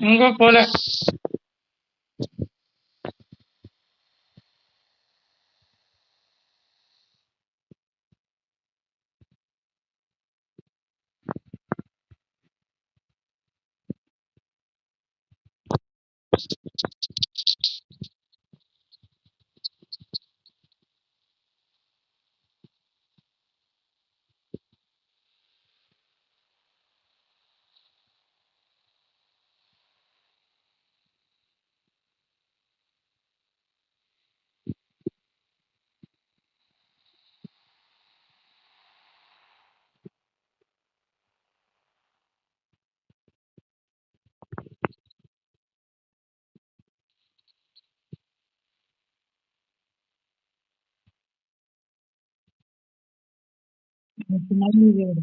Nunca folha. al final libera.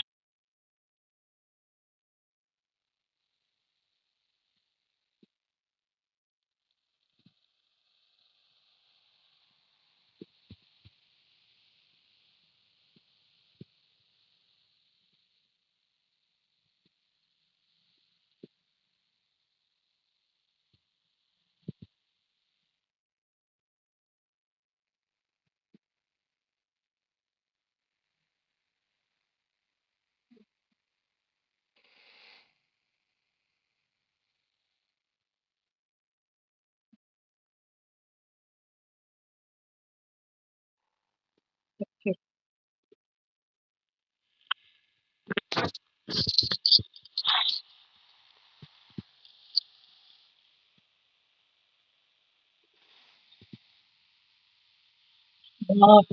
Oh.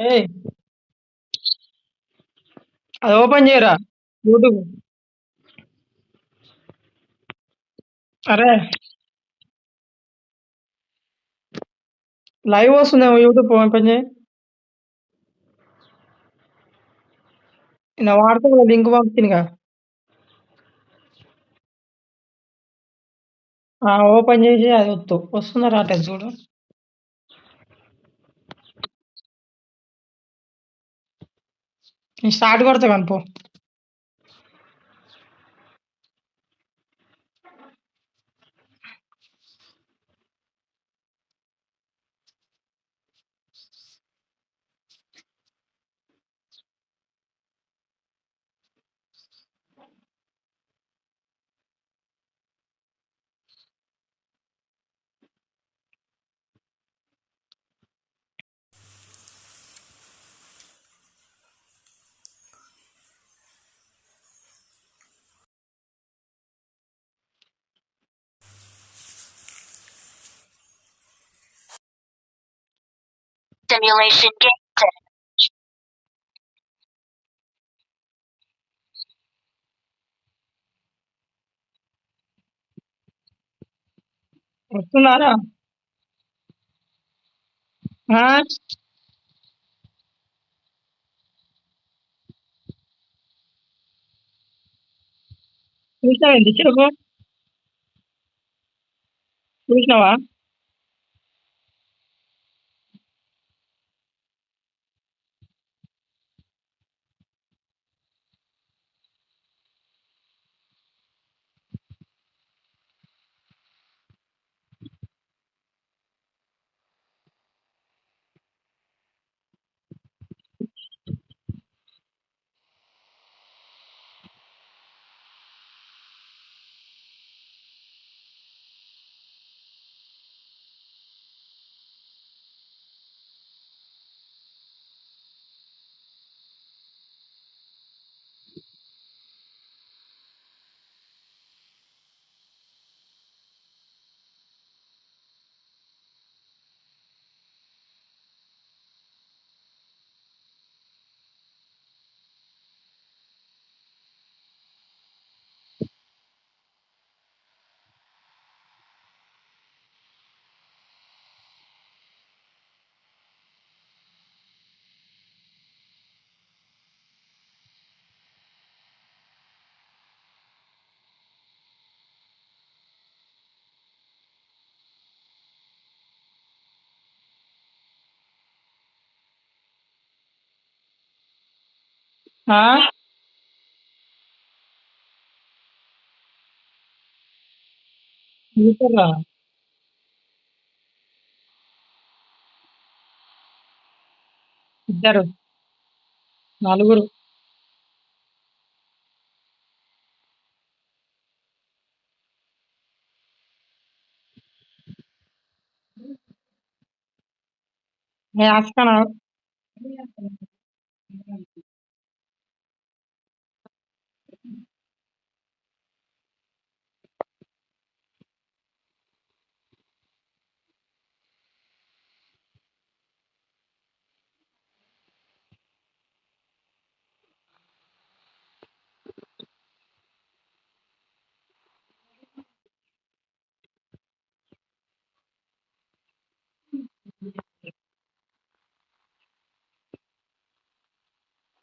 ఏయ్. అది open చేయరా? యూట్యూబ్. అరే. లైవ్ వస్తుందేమో యూట్యూబ్ ఓపెన్ చేయి. నా వాట్సాప్ లింక్ పంపించిందిగా ఆ, ఓపెన్ చేసి అది వద్దు వస్తుందా రావట్లేదు చూడు. నేను స్టార్ట్ కొడతా కనుపో Simulation game set. వస్తున్నారా ఆ? చూసినావా ఎంత చెప్పు చూసినావా ఆ? ఇద్దరు. నలుగురు. నేను వేస్తాను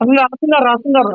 రాస్తున్నారు రాస్తున్నారు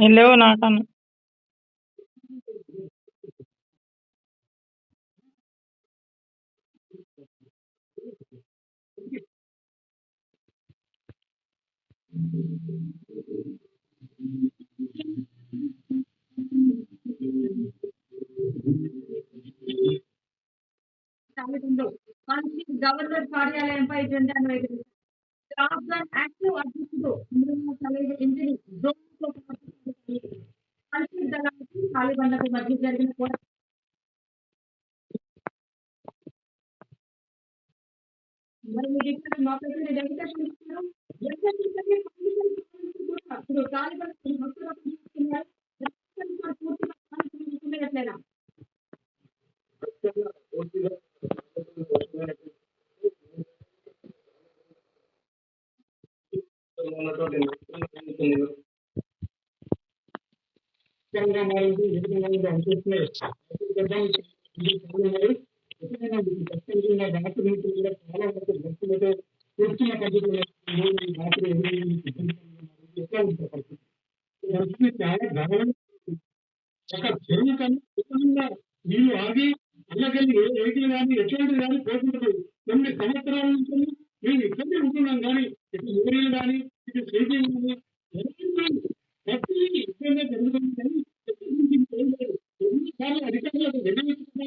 हेलो नाटन గవర్నర్ కార్యాలయంపై జెండాను ఎగిరి రాష్ట్రం యాక్టివ్ అధ్యక్షుడు ఇంద్రమ్మ ఇంటిని మధ్య జరిగిన పోరాటం मैं मुझे तक मौका से रेडी तक शुरू करो जैसे कि सभी परमिशन को तो काल पर भक्तों को के लिए रक्षण पर पूर्ण स्थान के लिए तुम्हें रखना चंद्र मेरे जी जितने मेरे बैंक में अच्छा जब बैंक చాలా గమనం ఒక చెరువు కన్నా ఉత్తమంగా నీళ్ళు ఆగి అల్లకెళ్ళి ఏ వెహికల్ కానీ ఎటువంటి కానీ పోతుండదు కొన్ని సంవత్సరాల నుంచి మేము ఇక్కడే ఉంటున్నాం కానీ ఇటు ఊరిలు కానీ ఇటు స్టేషన్ కానీ ప్రతి ఇక్కడనే జరుగుతుంది కానీ ఎన్నిసార్లు అధికారులకు విన్నవించుకున్నా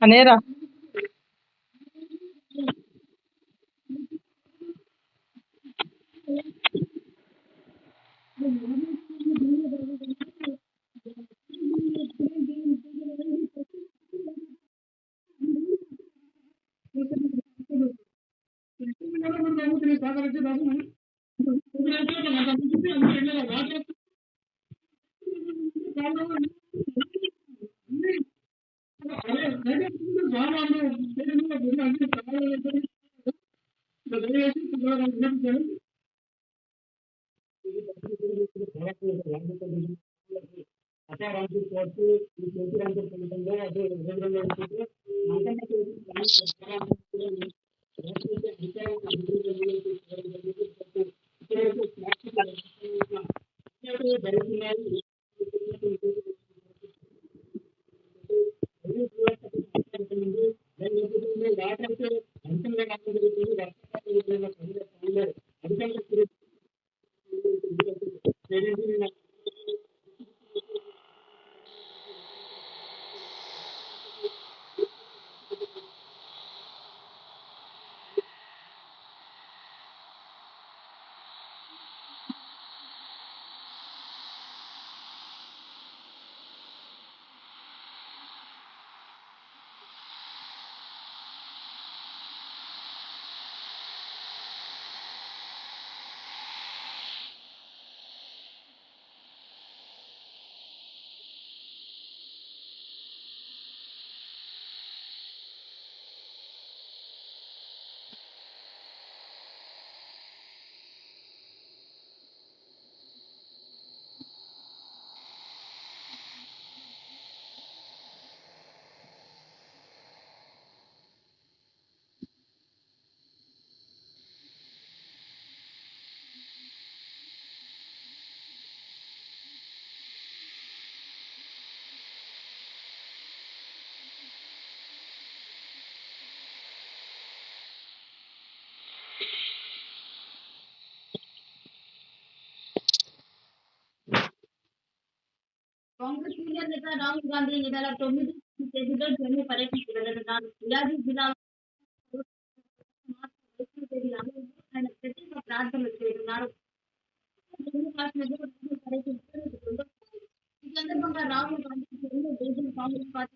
maneira? కాంగ్రెస్ సీనియర్ నేత రాహుల్ గాంధీ ఈ నెల తొమ్మిది తేదీలో జమ్మూ పర్యటనకు వెళ్లనున్నారు ఇలాంటి జిల్లాలో ఆయన ప్రత్యేక ప్రార్థనలు చేయనున్నారు జమ్మూ కాశ్మీర్లో రాహుల్ పర్యటించడం ఇది రెండోసారి. ఈ సందర్భంగా రాహుల్ గాంధీ జమ్మూ డివిజన్ కాంగ్రెస్ పార్టీ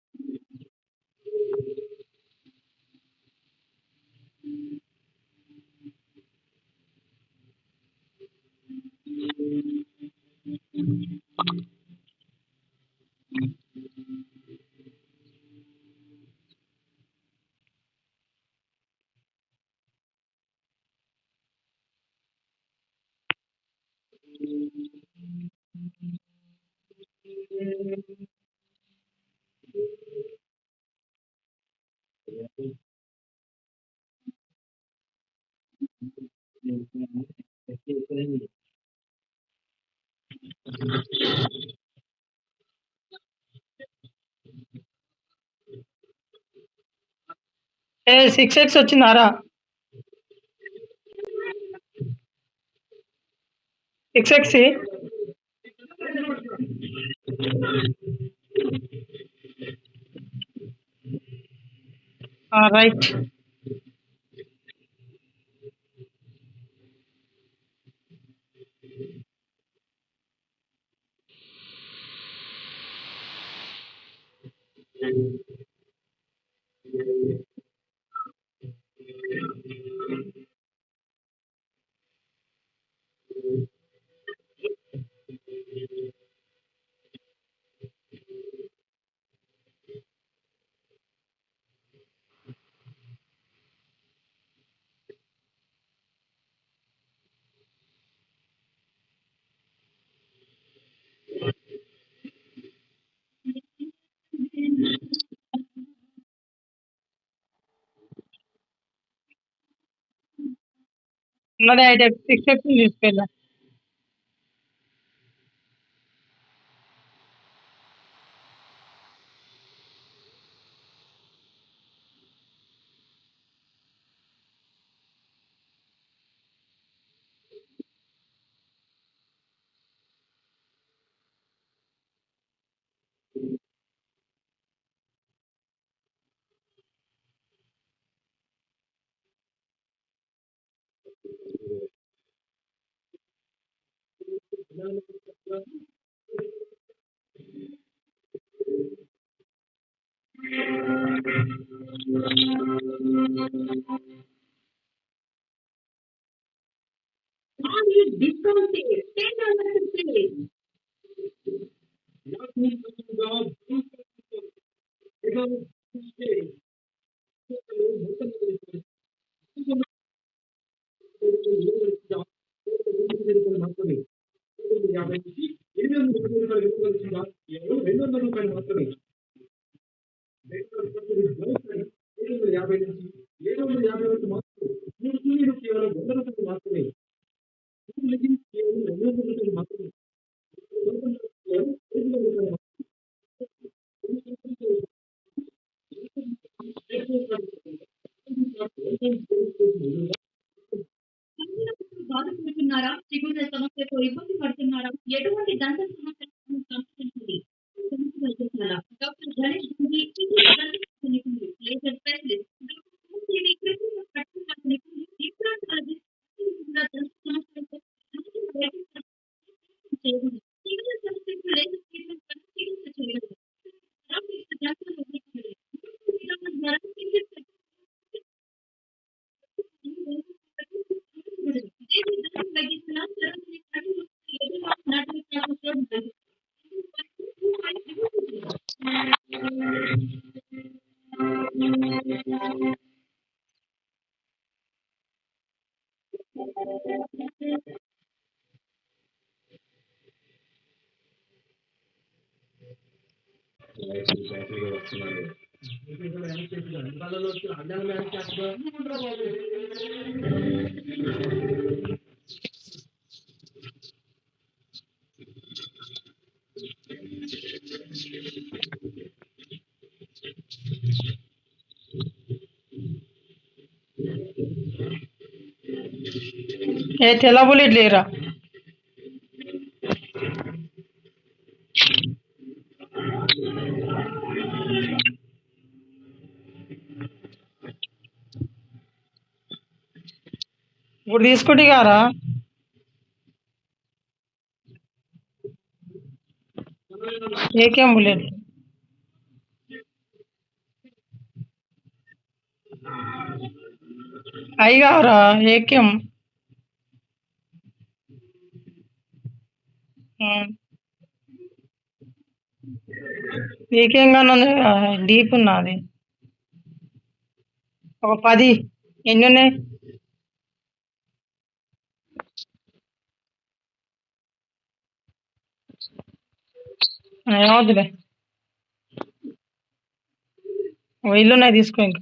ఏ six X వచ్చిందారా six X right not that I have accepted this fella. ఇబ్బంది పడుతున్నారా ఎటువంటి దంత సమస్యలకు గణేష్ ఎలా లేరా? ఇప్పుడు తీసుకుంటే కారా ఏకేం బుల్లెట్? అయ్యారా ఏకేం? ఏకేంగానే ఉంది. డీప్ ఉన్నది. ఒక పది ఎన్ని ఉన్నాయి? ఏమవుతులే ఓ ఇల్లు ఉన్నాయి తీసుకో ఇంకా.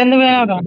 ఎందుకు పోయినావురా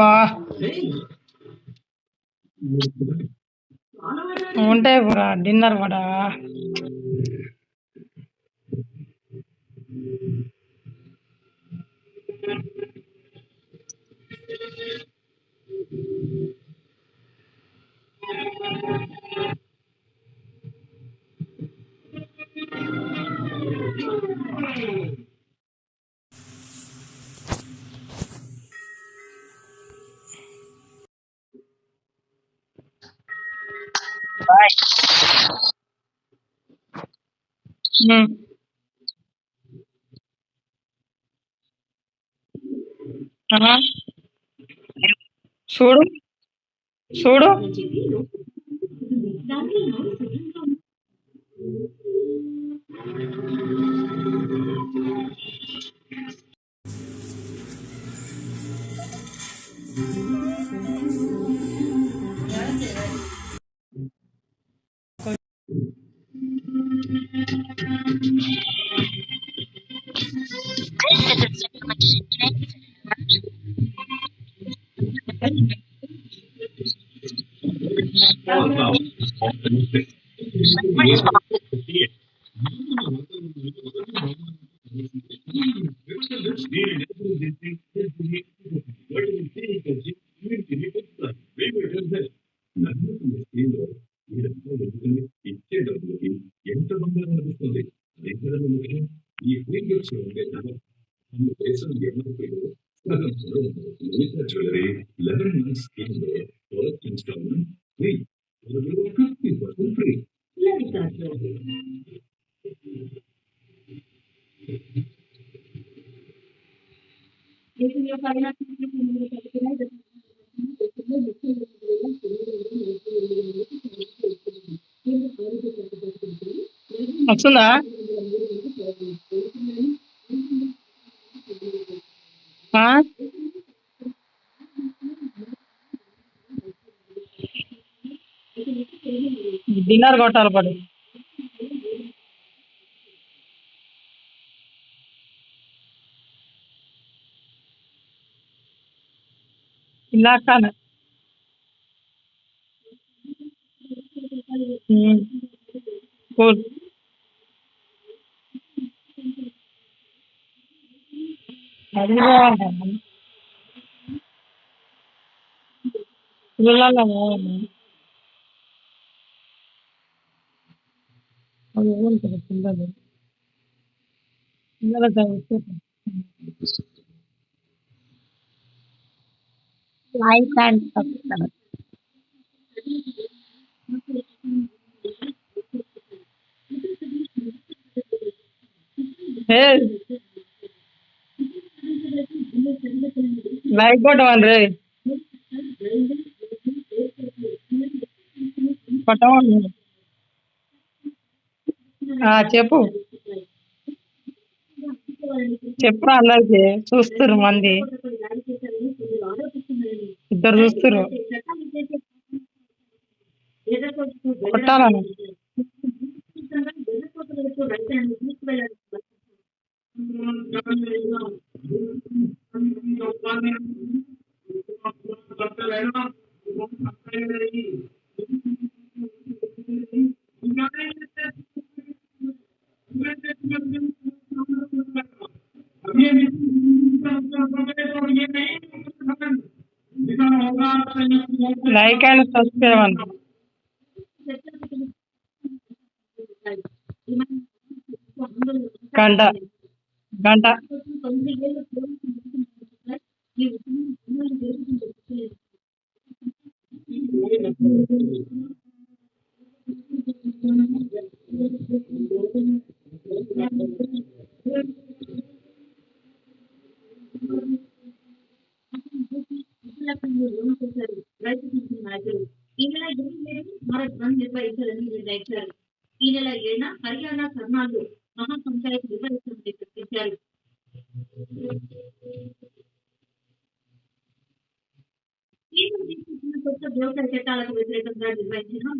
బా. ఉంటాయి కూడా డిన్నర్ కూడా हम्म। हाँ। छोड़ो, छोड़ो। Mas, mas, వస్తుందా? డిన్నర్ కొట్టాలి పడు. ఇలాకానే కూల్ சரிதாங்க இல்ல இல்லைங்க அது எவ்வளோன்னு எனக்கு தெரியாது இல்ல இல்ல சார் விட்டுட்டேன். Life and success. Hey. ನಾಯ್ಕೋಟವನ್ರಿ చెప్పు। చెప్పురా అలాగే చూస్తురు మంది। ఇద్దరు చూస్తురు కొట్టాలను Like and subscribe. గంట గంట 那你们其他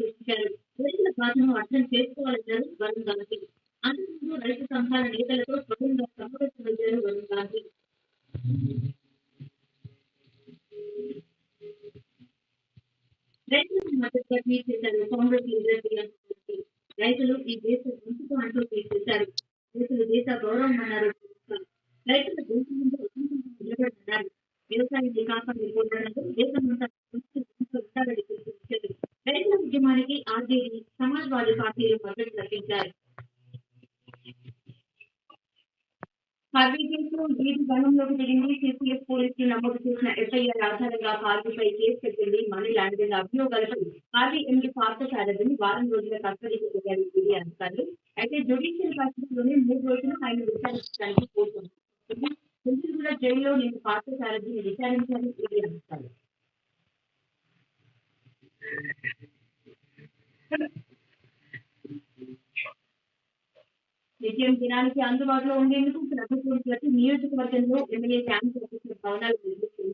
సృష్టించారు. రైతుల బాధను అర్థం చేసుకోవాలన్నారు వరుణ్ గాంధీ. అంతకుముందు రైతు సంఘాల నేతలతో స్వయంగా సమావేశమయ్యారు వరుణ్ గాంధీ. రైతులకు మద్దతుగా ట్వీట్ చేశారు కాంగ్రెస్ లీడర్ రైతులు ఈ దేశ గొంతుకు అంటూ ట్వీట్ చేశారు. రైతులు దేశ గౌరవం అన్నారు. రైతుల గొంతు ముందు ఉద్యమంగా వ్యవసాయ వికాసం కాపాడుకోవడంలో దేశమంతా రైతుల ఉద్యమానికి ఆర్జేడీ సమాజ్వాదీ పార్టీలు మద్దతు ప్రకటించారు హార్వీ కేసులో ఈడీ దిగింది సిపిఎస్ పోలీసులు నమోదు చేసిన ఎఫ్ఐఆర్ ఆధారంగా పార్టీపై కేసు పెట్టింది మనీ లాండరింగ్ అభియోగాలపై హార్వీ ఎండి పార్థసారథిని వారం రోజుల కస్టడీకి కోరారు ఈడీ అధికారులు. అయితే జ్యుడిషియల్ కస్టడీలోనే మూడు రోజులు ఆయన విచారించడానికి కోరుతున్నారు కూడా జైల్లో నేను పార్థసారథిని విచారించాలని ఈడీ అధికారులు నిత్యం దినానికి అందుబాటులో ఉండేందుకు ప్రభుత్వం ప్రతి నియోజకవర్గంలో ఎమ్మెల్యే క్యాంప్ ఆఫీసుల భవనాలు నిర్మిస్తుంది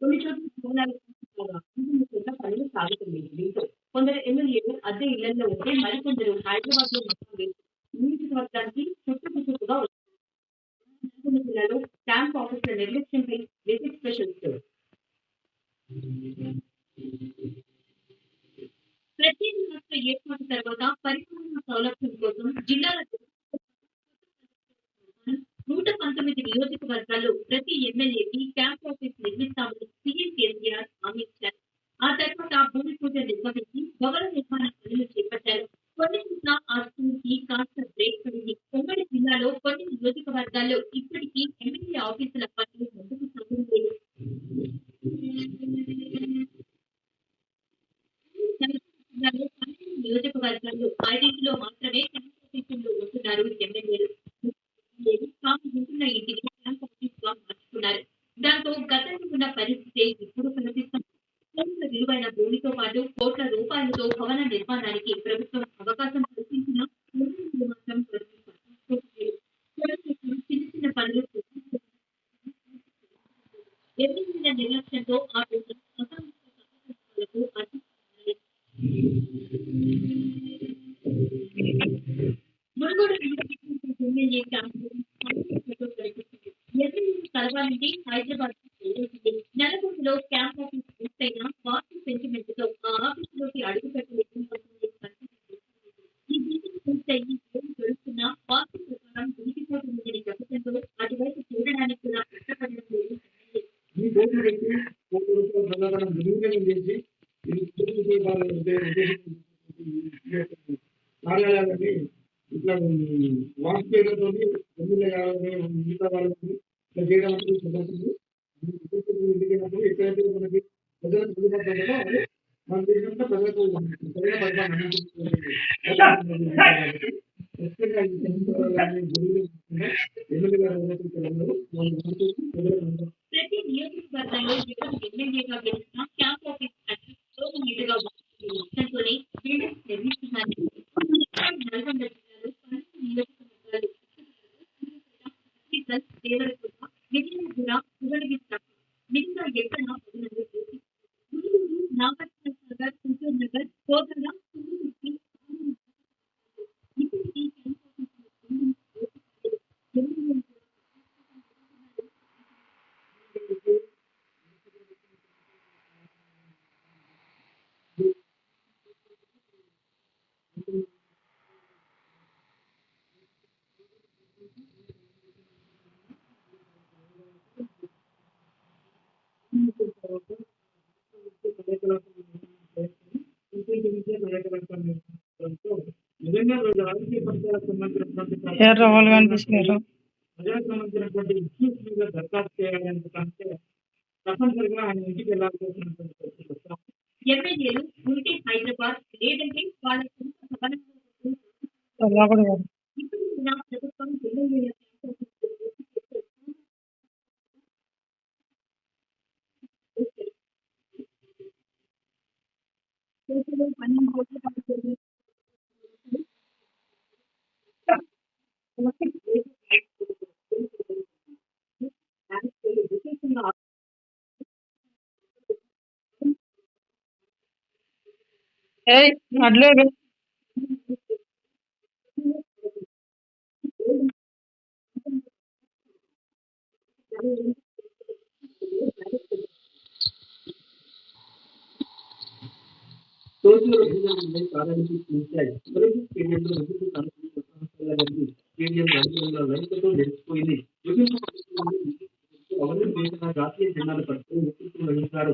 కొన్ని చోట్ల భవనాలు పూర్తికాగా అంతిమంగా పనులు సాగుతుంది దీంతో కొందరు ఎమ్మెల్యేలు అద్దె ఇళ్లలో ఉంటే మరికొందరు హైదరాబాద్ లో మొత్తం వేసి నియోజకవర్గానికి చుట్టుముట్టుగా నల్గొండ జిల్లాలో క్యాంప్ ఆఫీసుల నిర్లక్ష్యంపై విజిట్ స్పెషల్ స్టోర్ ప్రత్యేక రాష్ట్ర ఏర్పాటు తర్వాత పరిపాలనా సౌలభ్యం కోసం జిల్లాల నూట పంతొమ్మిది నియోజకవర్గాల్లో ప్రతి ఎమ్మెల్యేకి క్యాంప్ ఆఫీస్ నిర్మిస్తామని ప్రతి నియోజకవర్గంలో ఎవరు ఎమ్మెల్యేగా గెలిచినా క్యాంప్ ఆఫీస్ అడ్రస్ సంబంధించినటువంటి ఎర్ర వాళ్ళు కనిపిస్తున్నారు ప్రజలకు సంబంధించినటువంటి ఇష్యూస్ మీద దరఖాస్తు చేయాలంటే తప్పనిసరిగా ఆయన ఇంటికి వెళ్ళాల్సినటువంటి పరిస్థితి వస్తాం ఎమ్మెల్యేలు ఉంటే హైదరాబాద్ లేదంటే వాళ్ళ సొంత భవనాలు ఏయ్ నడలేరు నిలిచిపోయింది. జాతీయ జెండాలు పట్టుకుని వహించారు.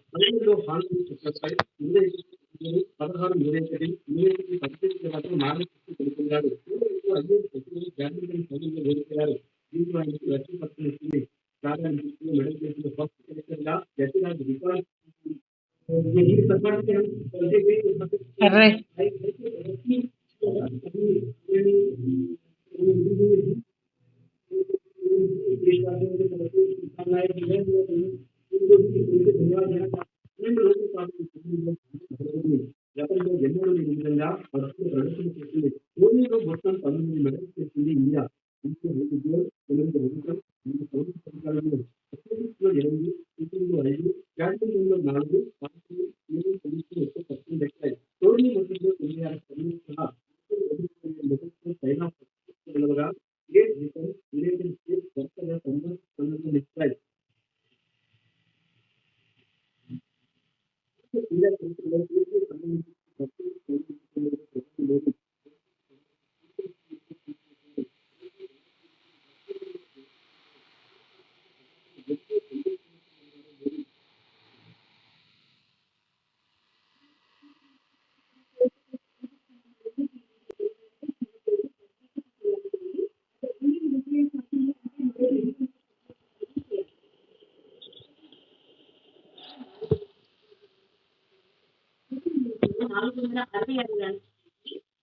నాలుగు వందల అరవై ఆరు రన్స్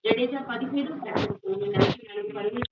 జడేజా పదిహేడు బ్యాట్స్మెన్ పదిహేను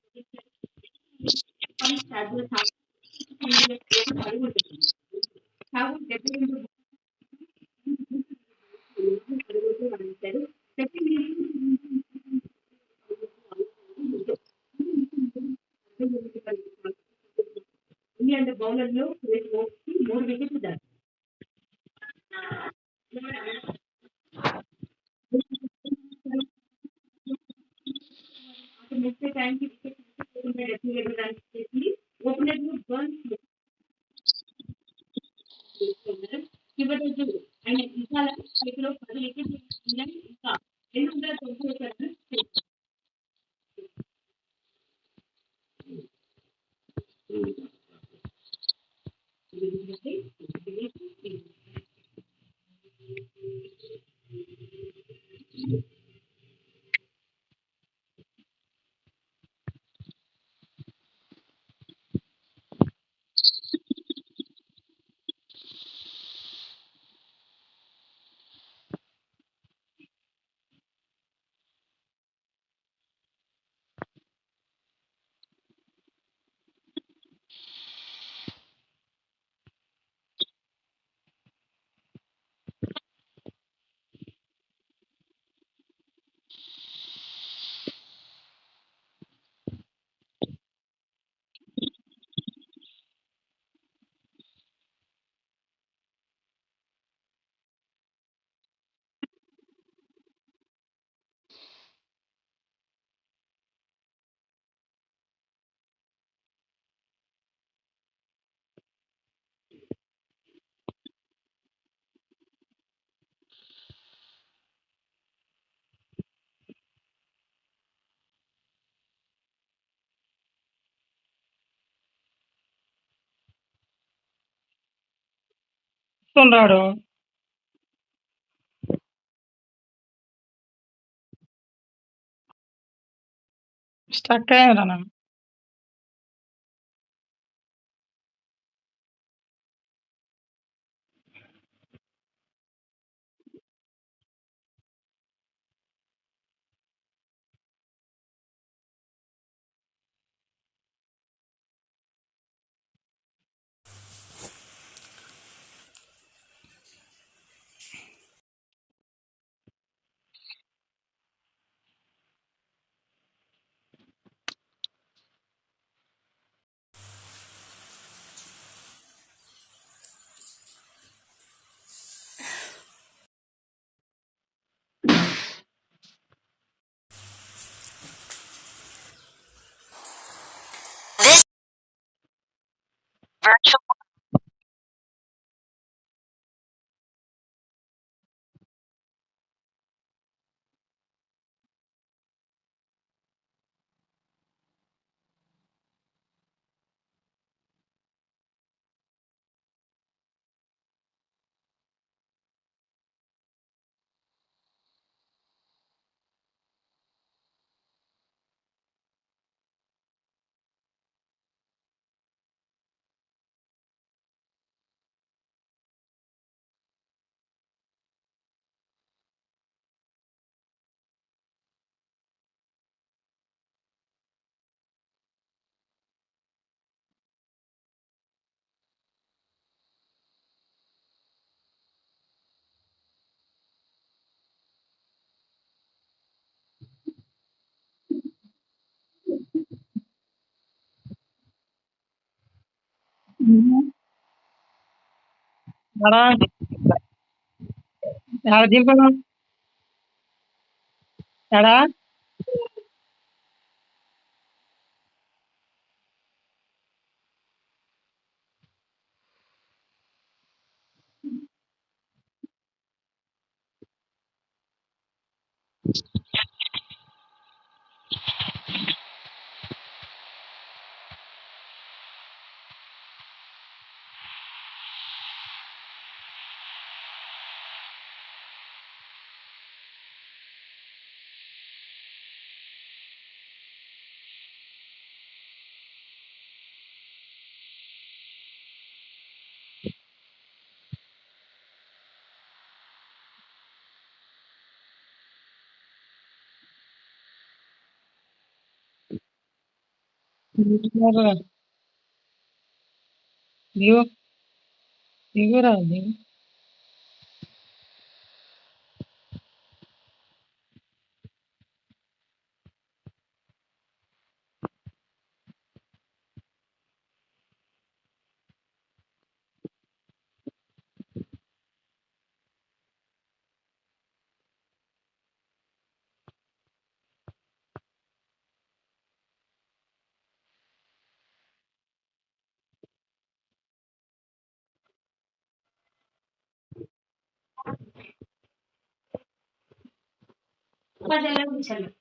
వస్తున్నాడు స్టక్ అయ్యాను Mhm. Voilà. Voilà, dis-moi. Voilà. 미국나라 미국 미국 아니 Mm-hmm.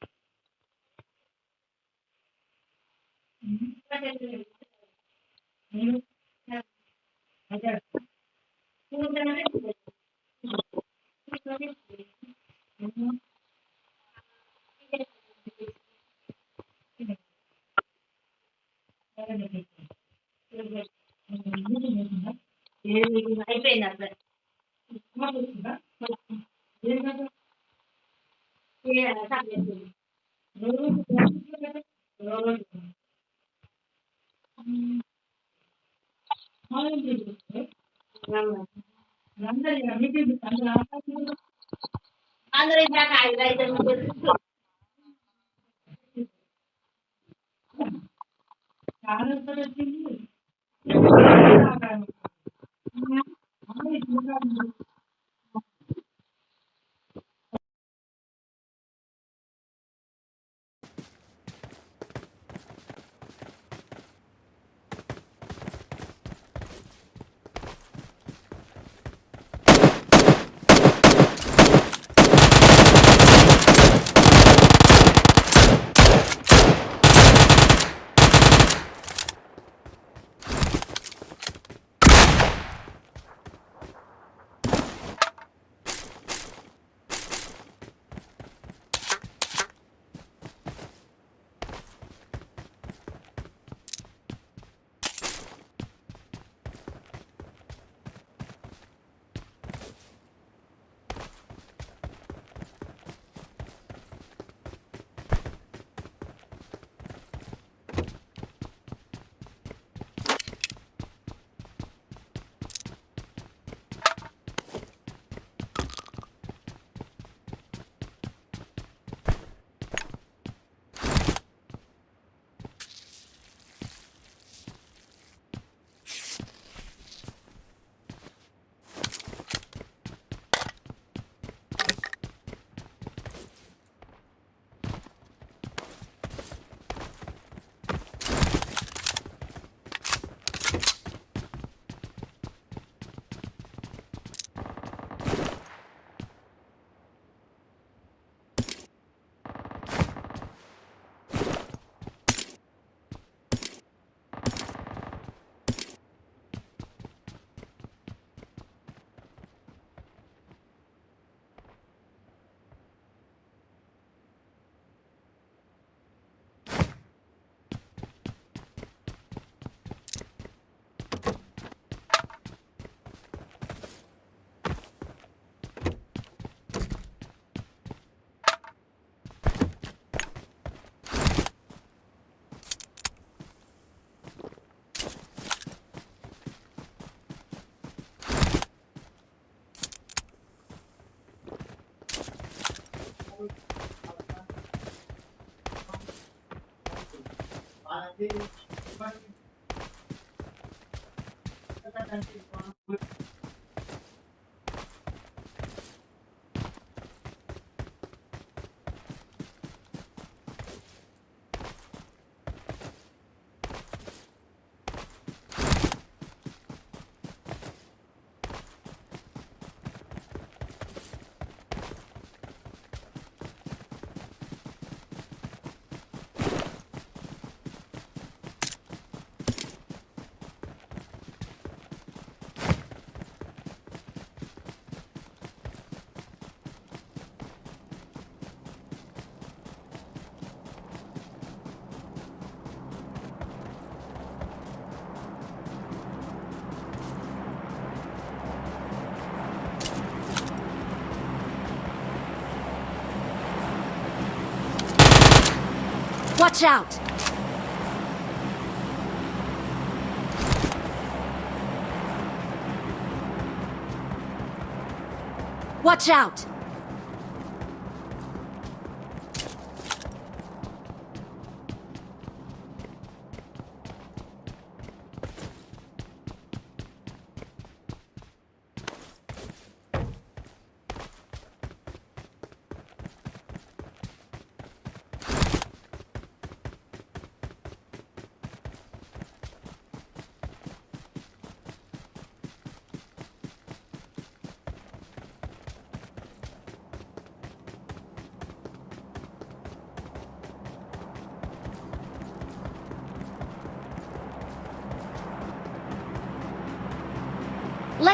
आगे Watch out! Watch out!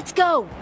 Let's go!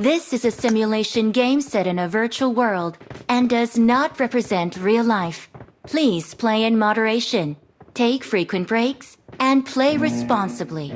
This is a simulation game set in a virtual world and does not represent real life. Please play in moderation, take frequent breaks, and play responsibly.